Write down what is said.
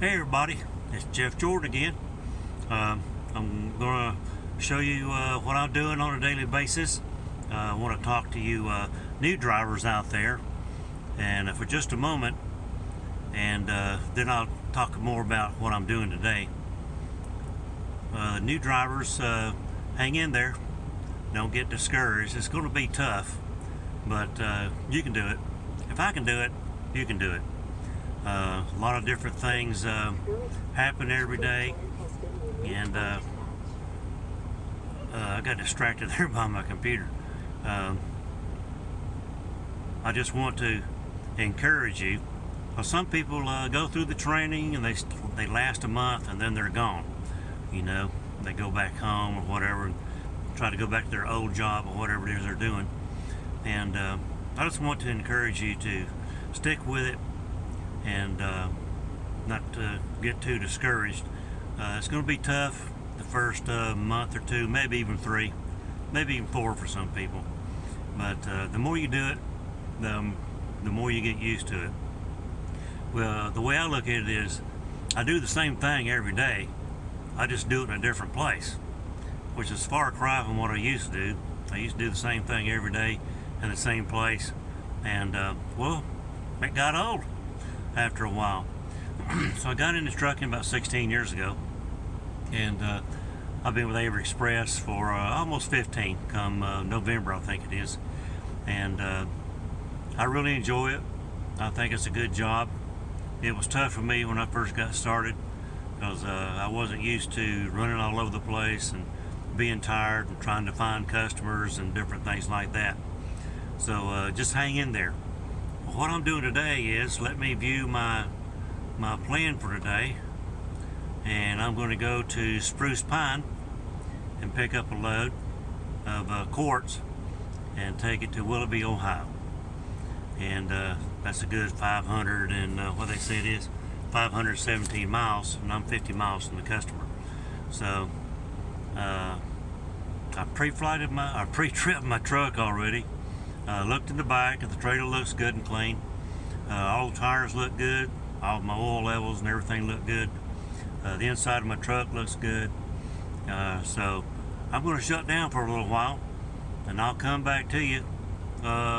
Hey everybody, it's Jeff Jordan again. Um, I'm going to show you uh, what I'm doing on a daily basis. Uh, I want to talk to you uh, new drivers out there and uh, for just a moment and uh, then I'll talk more about what I'm doing today. Uh, new drivers, hang in there. Don't get discouraged. It's going to be tough, but you can do it. If I can do it, you can do it. Uh, a lot of different things uh, happen every day, and uh, uh I got distracted there by my computer. Um, I just want to encourage you. Well, some people uh, go through the training and they they last a month and then they're gone. You know, they go back home or whatever, try to go back to their old job or whatever it is they're doing. And I just want to encourage you to stick with it and uh, not to get too discouraged. Uh, it's going to be tough the first uh, month or two, maybe even three, maybe even four for some people. But uh, the more you do it, the, um, the more you get used to it. Well, the way I look at it is, I do the same thing every day. I just do it in a different place, which is far cry from what I used to do. I used to do the same thing every day in the same place, and uh, well, it got old after a while. so I got into trucking about 16 years ago, and uh, I've been with Averitt Express for uh, almost 15, come uh, November I think it is, and uh, I really enjoy it. I think it's a good job. It was tough for me when I first got started because uh, I wasn't used to running all over the place and being tired and trying to find customers and different things like that. So uh, just hang in there what I'm doing today is let me view my my plan for today. And I'm going to go to Spruce Pine and pick up a load of uh, quartz and take it to Willoughby, Ohio. And uh, that's a good 500 and uh, what they say it is 517 miles and I'm 50 miles from the customer. So uh, I pre-flighted my I pre-tripped my truck already uh, looked in the back the trailer looks good and clean. Uh, all the tires look good. All my oil levels and everything look good. Uh, the inside of my truck looks good. Uh, so I'm going to shut down for a little while and I'll come back to you. Uh,